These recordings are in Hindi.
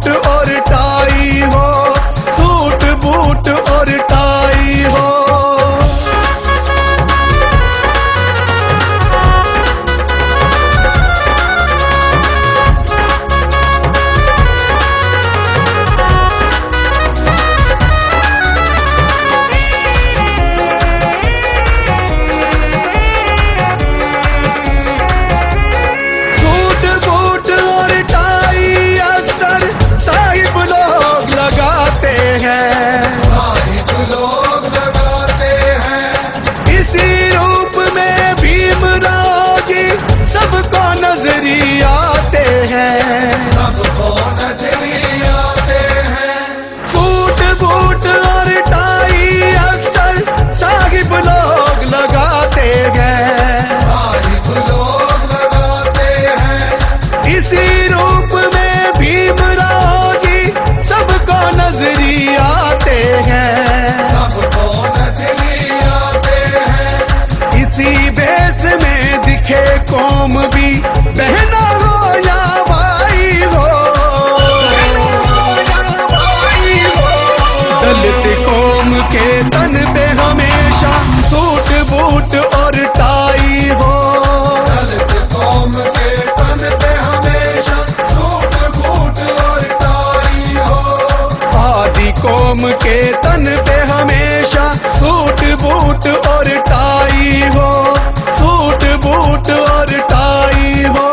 Do all दलित कौम के तन पे हमेशा सूट बूट और टाई हो। दलित कौम के तन पे हमेशा सूट बूट और टाई हो। आदि कौम के तन पे हमेशा सूट बूट और टाई हो। सूट बूट और टाई हो।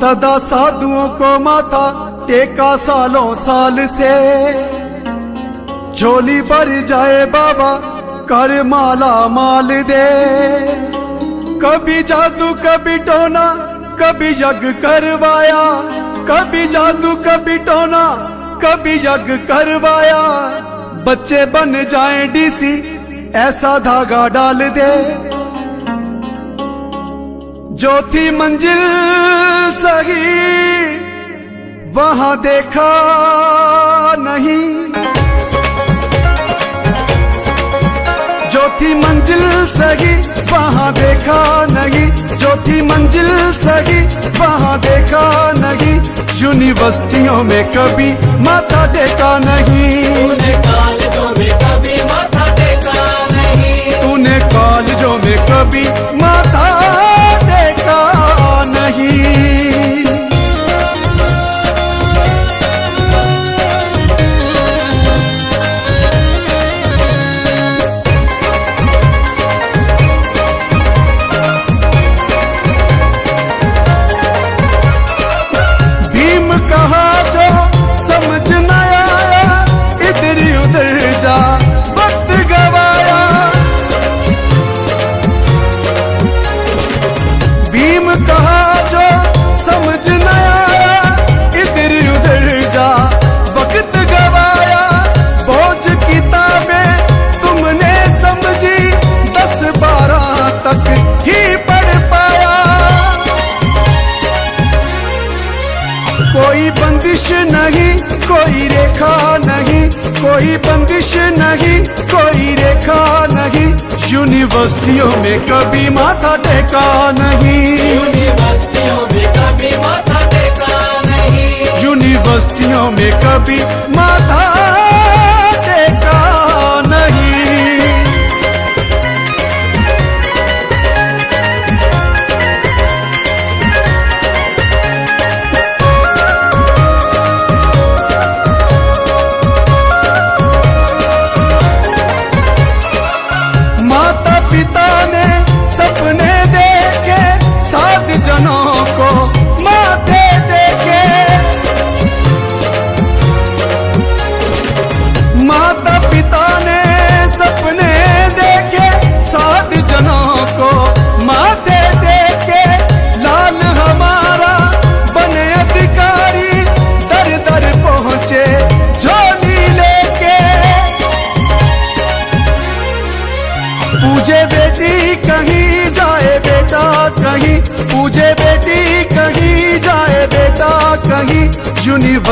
सदा साधुओं को माथा टेका सालों साल से। झोली भर जाए बाबा, कर माला माल दे। कभी जादू, कभी टोना, कभी यज्ञ करवाया। कभी जादू, कभी टोना, कभी यज्ञ करवाया। बच्चे बन जाए डीसी, ऐसा धागा डाल दे। जो थी मंजिल सही वहाँ देखा नहीं। जो थी मंजिल सही वहाँ देखा नहीं। जो थी मंजिल सही वहाँ देखा नहीं। यूनिवर्सिटियों में कभी माथा देखा नहीं। कॉलेजों में कभी माथा देखा नहीं। तूने कॉलेजों में कभी नहीं।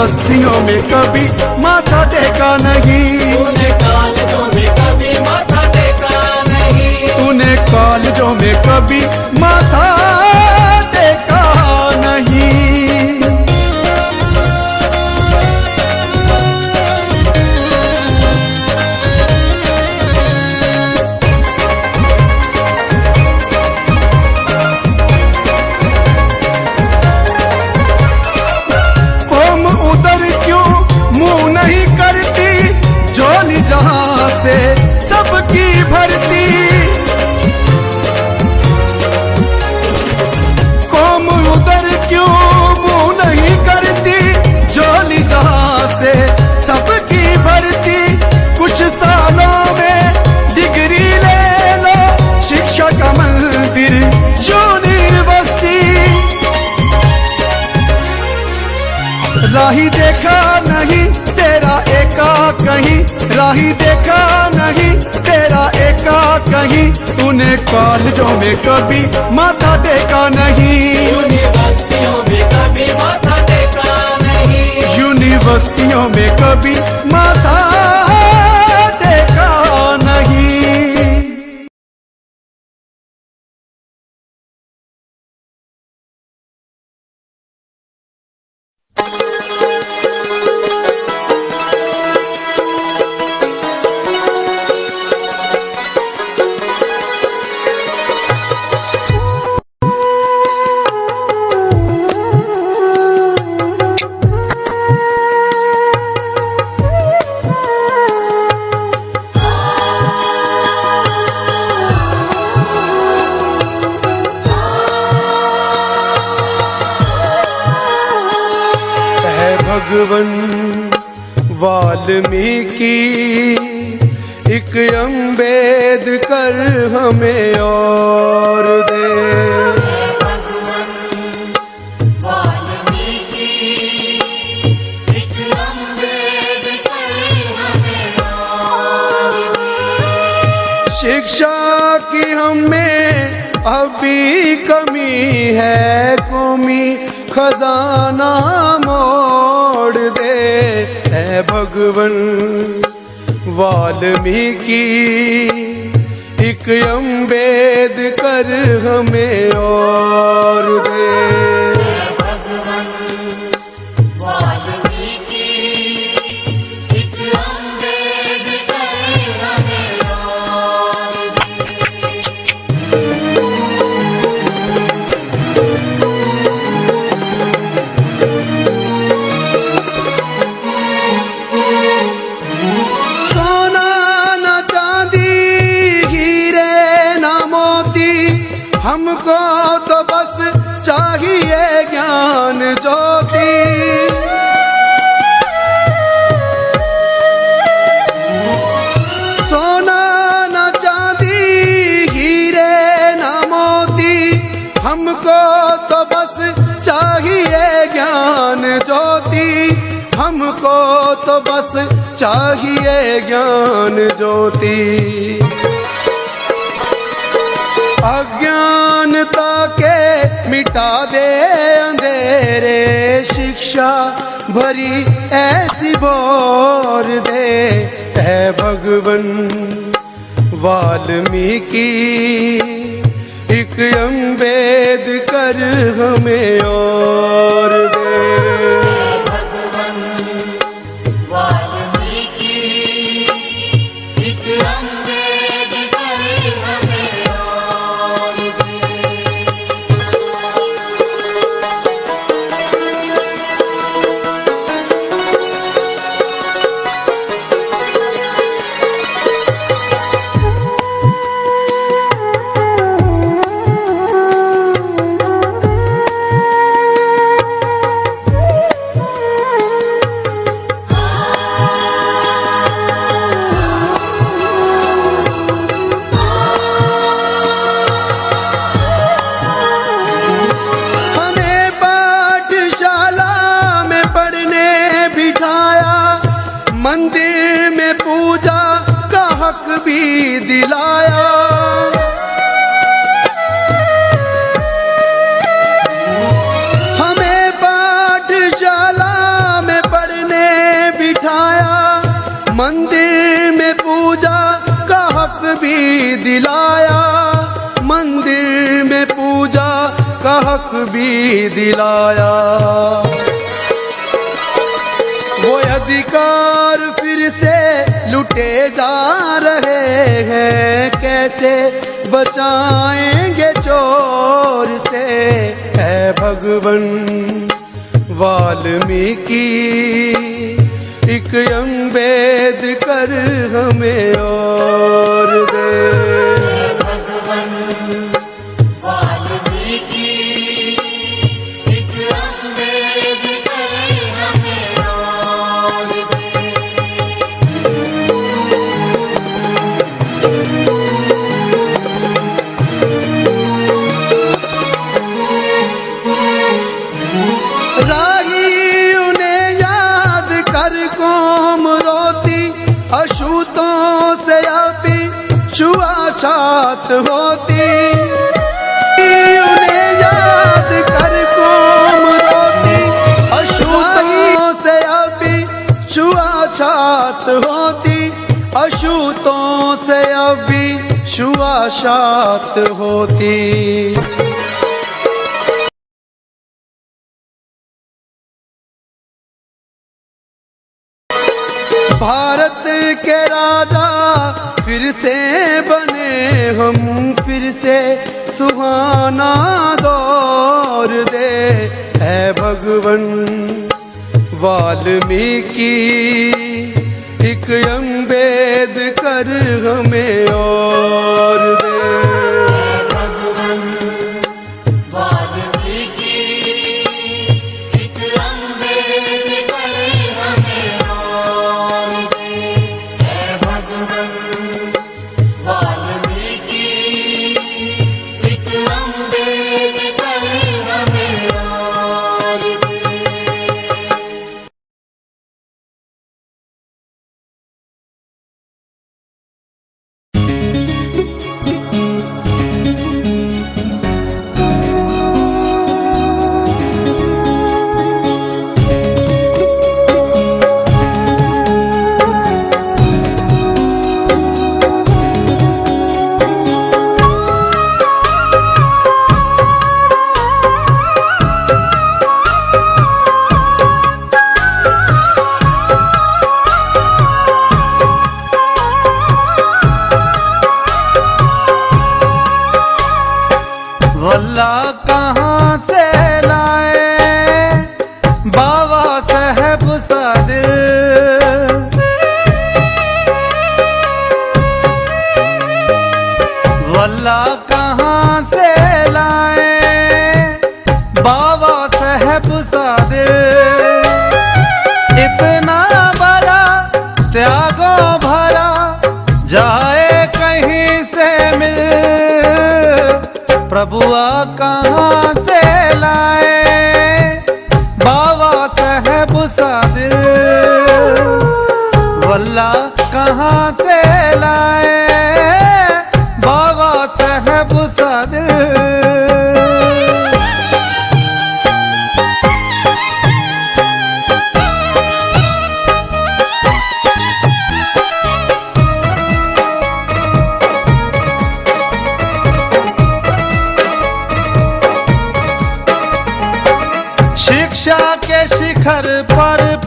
यूनिवर्सिटियों में कभी माथा टेका नहीं। राही देखा नहीं तेरा एका कहीं। राही देखा नहीं तेरा एका कहीं। तूने कॉलेजों में कभी माथा देखा नहीं। यूनिवर्सिटियों में कभी माथा टेका नहीं। यूनिवर्सिटियों में कभी माथा वाल्मीकि एक अम्बेद कर हमें और दे। शिक्षा की हमें अभी कमी है, कौमी खजाना है भगवन वाल्मीकि एक अम्बेद कर हमें और दे। हमको तो बस चाहिए ज्ञान ज्योति। हमको तो बस चाहिए ज्ञान ज्योति। अज्ञानता के मिटा दे अंधेरे शिक्षा, भरी ऐसी बोर दे। है भगवन, वाल्मीकि। एक अम्बेद कर हमें और दे। दिलाया। मंदिर में पूजा का हक भी दिलाया। वो अधिकार फिर से लुटे जा रहे हैं। कैसे बचाएँगे चोर से? है भगवन वाल्मीकि। एक अम्बेद कर हमें और दे। भगवन। अशुतों से अभी छुआछात होती। याद कर से अभी होती। अशुतों से अभी छुआछात होती। भारत के राजा फिर से बने हम, फिर से सुहाना दौर दे। है भगवन वाल्मीकि, एक अम्बेद कर हमें और दे।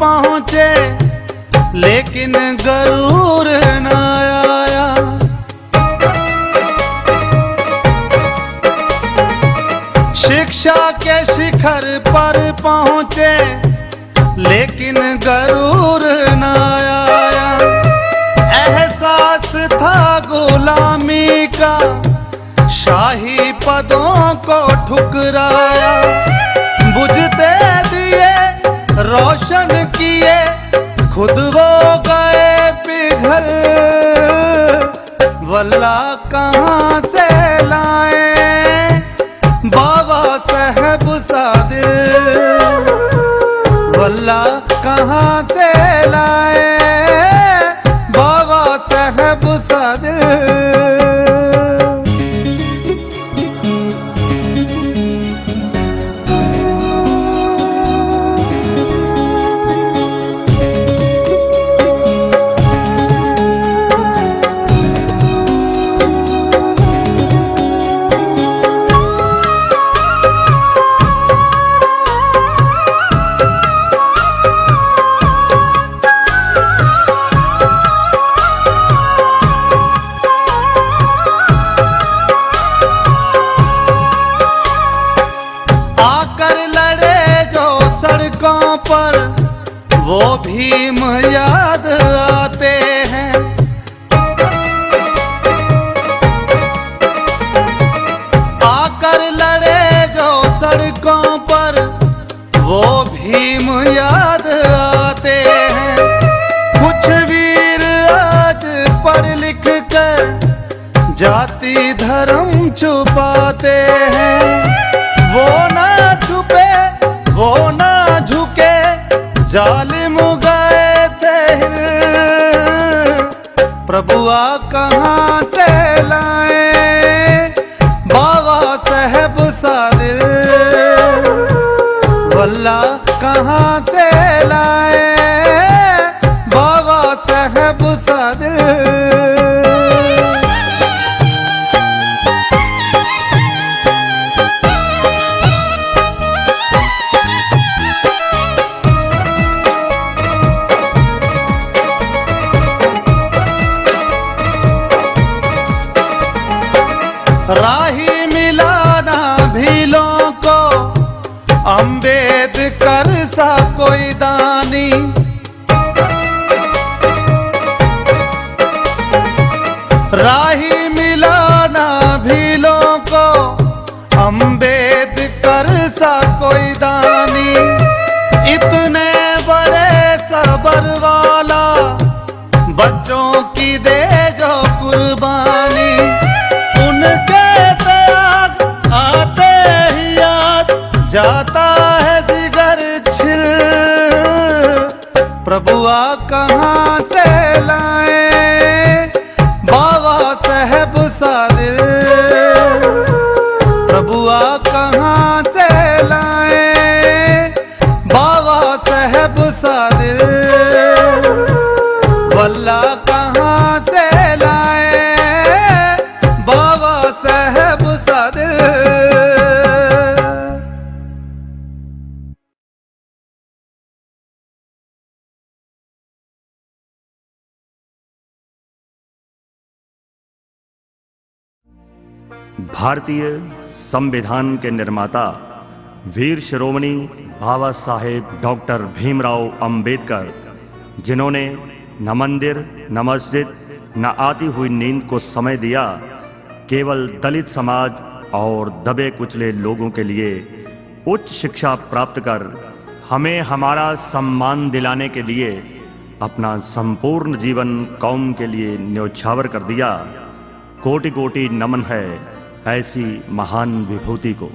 पहुँचे, लेकिन गरूर न आया। शिक्षा के शिखर पर पहुँचे, लेकिन गरूर न आया। एहसास था गुलामी का, शाही पदों को ठुकराया। भारतीय संविधान के निर्माता वीर शिरोमणि बाबा साहेब डॉक्टर भीमराव अंबेडकर, जिन्होंने न मंदिर, न मस्जिद, न आती हुई नींद को समय दिया, केवल दलित समाज और दबे कुचले लोगों के लिए उच्च शिक्षा प्राप्त कर हमें हमारा सम्मान दिलाने के लिए अपना संपूर्ण जीवन कौम के लिए न्योछावर कर दिया। कोटि कोटि नमन है। ऐसी महान विभूति को।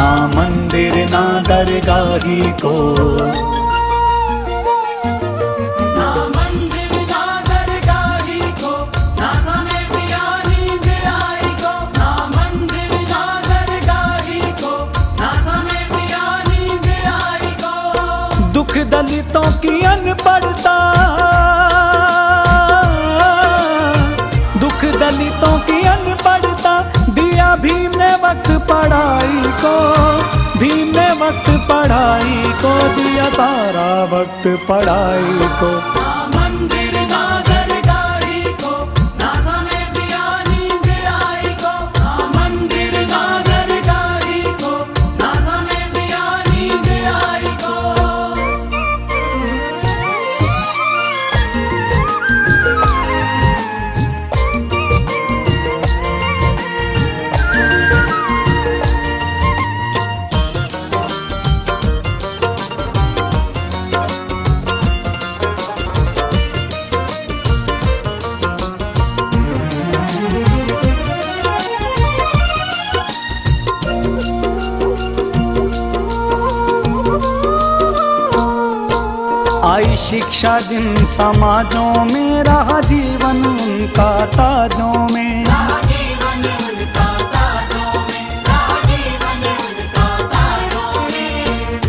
ना मंदिर ना दरगाही को। वक्त पढ़ाई को दिया सारा वक्त पढ़ाई को। शिक्षा जिन समाजों में रहा जीवन उनका ताजों में।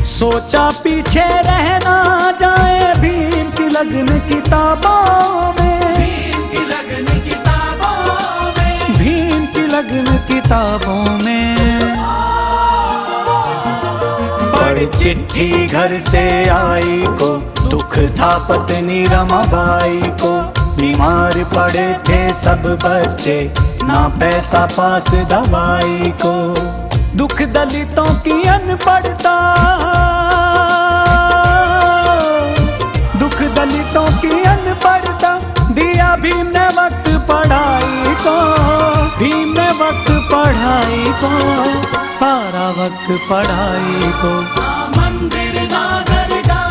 सोचा पीछे रहना जाए भीम की लगन किताबों में। भीम की लगन किताबों में। भीम की लगन में। पढ़ चिट्ठी घर से आई को था पत्नी रमाबाई को बीमार पड़े थे सब बच्चे, ना पैसा पास दवाई को। दुख दलितों की अनपढ़ता। दुख दलितों की अनपढ़ता, दिया भीम ने वक्त पढ़ाई को। भीम ने वक्त पढ़ाई को, सारा वक्त पढ़ाई को। मंदिर ना दरगाही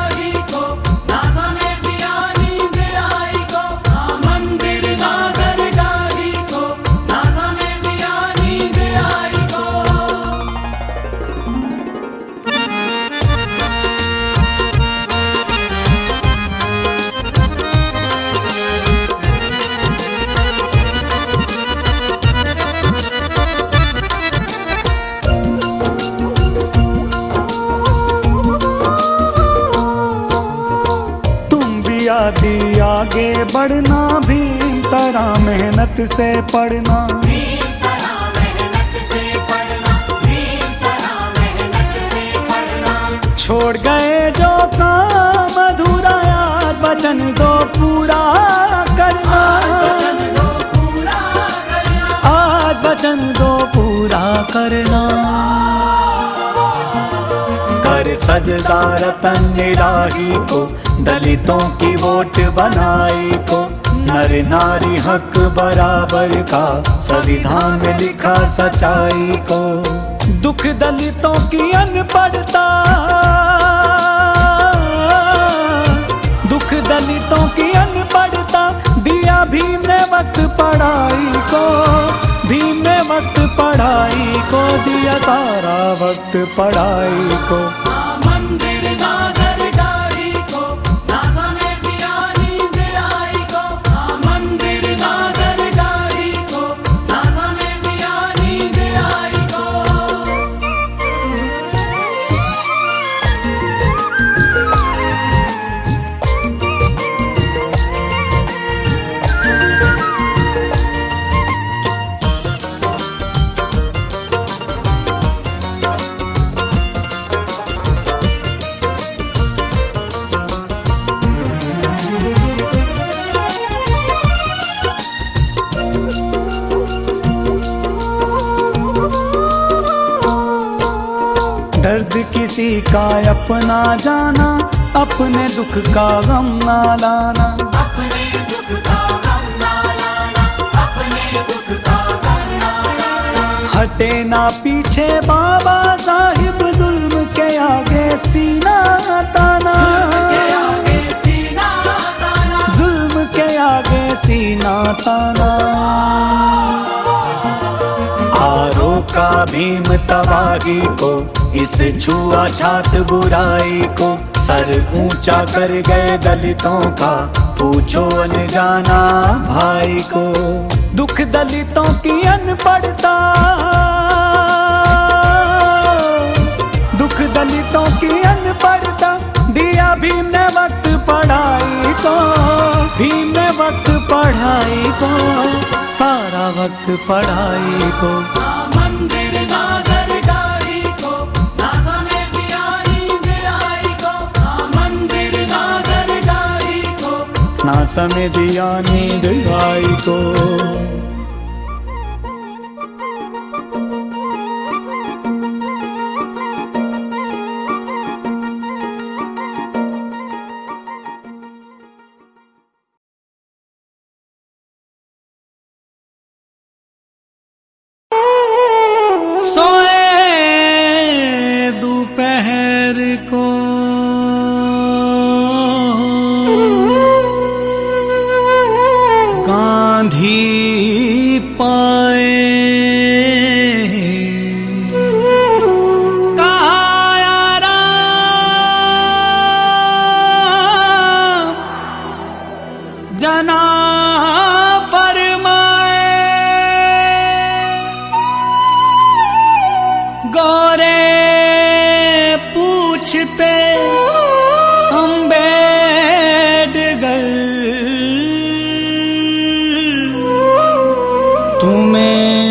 पढ़ना भीम तरह मेहनत से पढ़ना। भीम तरह मेहनत से पढ़ना छोड़ गए जो काम अधूरा याद वचन दो पूरा करना। आज वचन दो पूरा करना। कर सजदा रतन इलाही को दलितों की वोट बनाई को। नर नारी हक बराबर का संविधान में लिखा सच्चाई को। दुख दलितों की अनपढ़ता। दुख दलितों की अनपढ़ता। दिया भीम ने वक्त पढ़ाई को। भीम ने वक्त पढ़ाई को। दिया सारा वक्त पढ़ाई को। जाना अपने दुख का गम ना लाना। अपने दुख का गम ना लाना अपने दुख का गम ना लाना। हटे ना पीछे बाबा साहिब जुल्म के आगे सीना ताना। जुल्म के आगे सीना ताना। का भीम तबाही को, इस छुआ छात बुराई को, सर ऊँचा कर गए दलितों का, पूछो अनजाना भाई को। दुख दलितों की अनपढ़ता। दुख दलितों की अनपढ़ता, दिया भीम ने वक्त पढ़ाई को, भीम ने वक्त पढ़ाई को, सारा वक्त पढ़ाई को। समय दिया नींद आई को।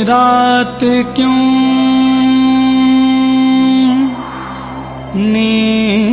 रात क्यों? नी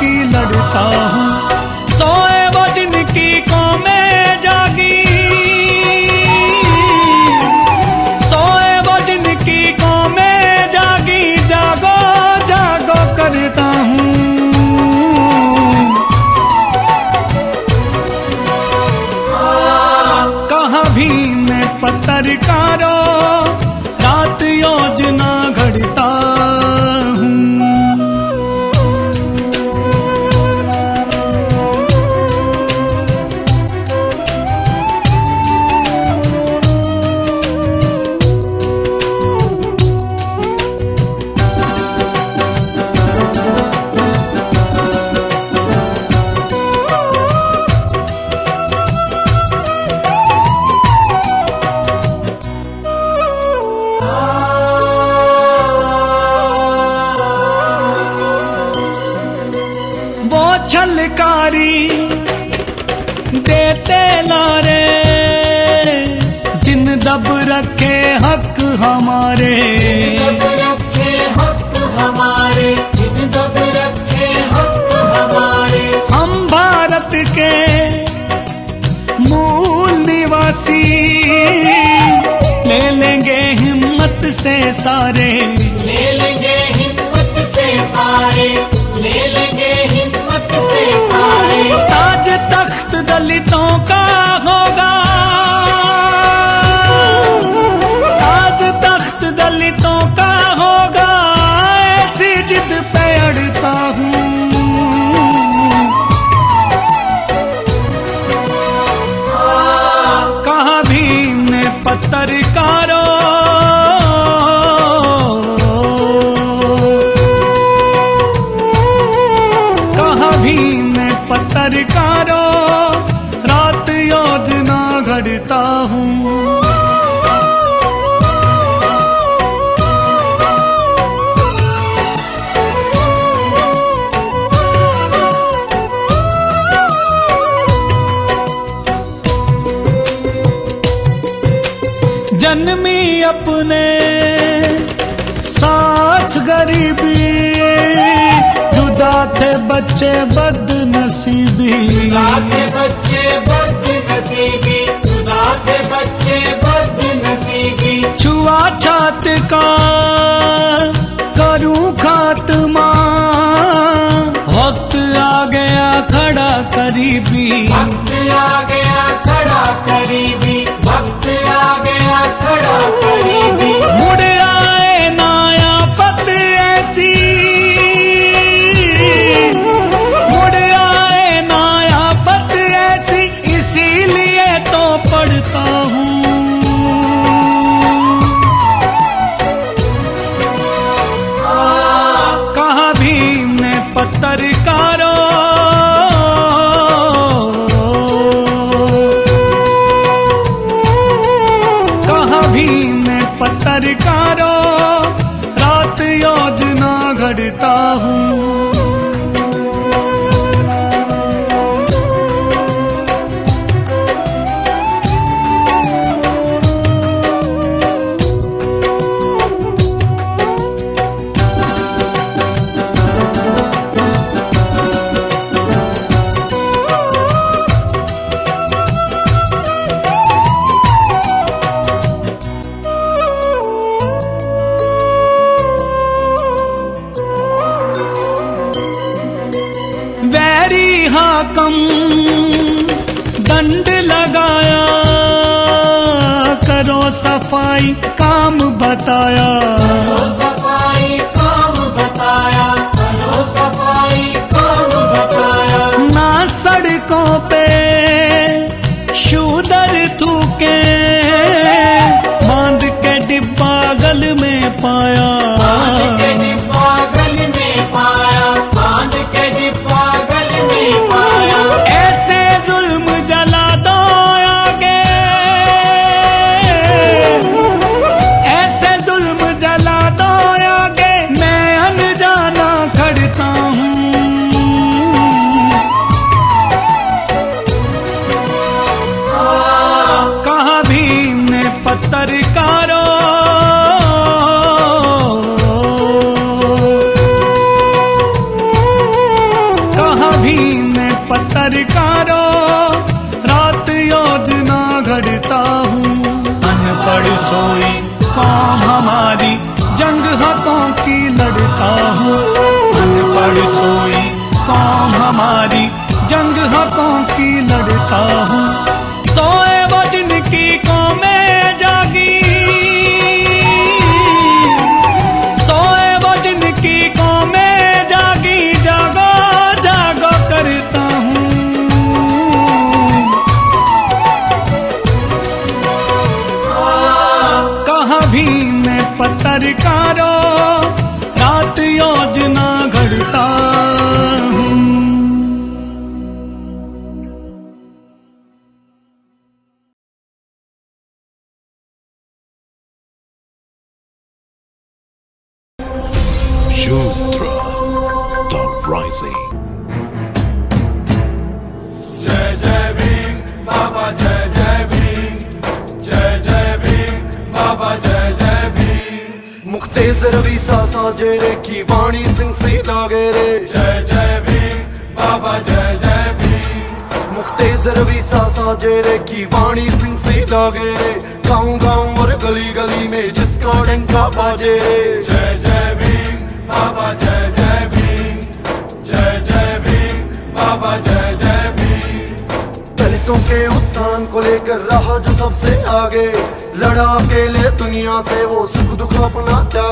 की लड़ता हूँ। हँसी ले लेंगे हिम्मत से सारे। ले लेंगे हिम्मत से सारे। ले लेंगे हिम्मत से सारे। ताज तख्त दलितों का होगा। अपने साथ गरीबी जुदा थे बच्चे बदनसीबी। जुदा थे बच्चे बदनसीबी जुदा थे बच्चे बद नसीबी छुआ छात का हाकम दंड लगाया करो सफ़ाई काम बताया। सफ़ाई काम बताया करो सफ़ाई काम बताया। ना सड़कों पे शूदर थूके बाँध के डिब्बा गल में पाया।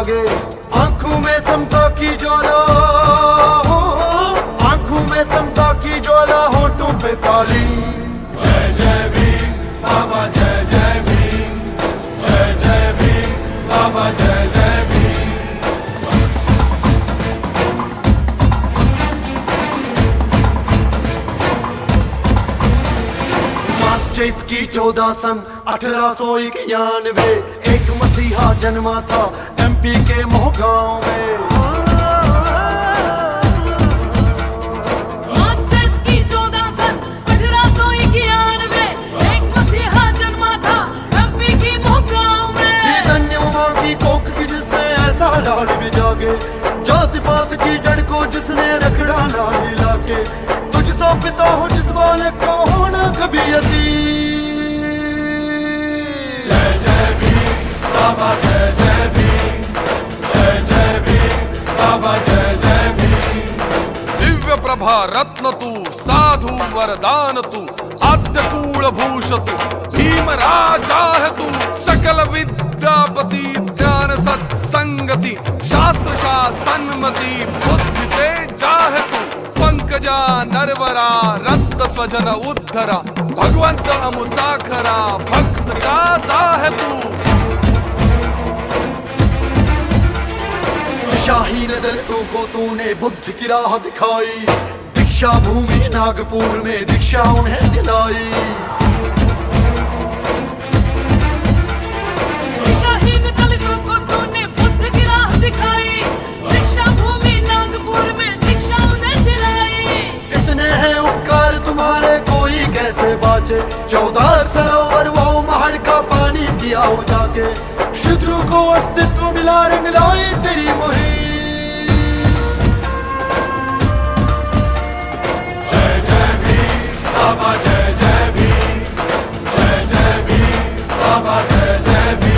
अपना आँखों में समता की ज्वाला। आँखों में समता की ज्वाला, होठों पे ताली। जय जय भीम, बाबा, जय जय भीम। जय जय भीम, बाबा, जय जय भीम। मास चैत की चौदह सन अठारह सौ इक्यानवे, एक मसीहा जन्मा था। एमपी के मोहगांव में। मार्चेस की चौदह सन अठारह सौ इक्यानवे जन्मा था एमपी की मोहगांव में। लाल भी जागे। जाति पात की जड़ को जिसने रखड़ा लाके। तुझ पिता हो जिस वाले को होना कभी यती रत्न तू साधु वरदान तू आद्य कूल भूष तू भीम है तू सकल विद्यापति ज्ञान सत्संगति शास्त्र शासनमति बुद्धि से जाह तू पंकजा, नरवरा रक्त स्वजन उद्धरा भगवंत अमुचाखरा भक्त का जाह तू शाही ने दलितों को तूने बुद्ध की राह दिखाई। दीक्षा भूमि नागपुर में दीक्षा उन्हें दिलाई। इतने हैं उपकार तुम्हारे कोई कैसे बाचे? चौदह सरोवर वो महड़ का पानी पिया हो जाके। शत्रु को अस्तित्व मिला रे मिलाई तेरी मुहिम। Baba Cecebi Cecebi Baba Cecebi.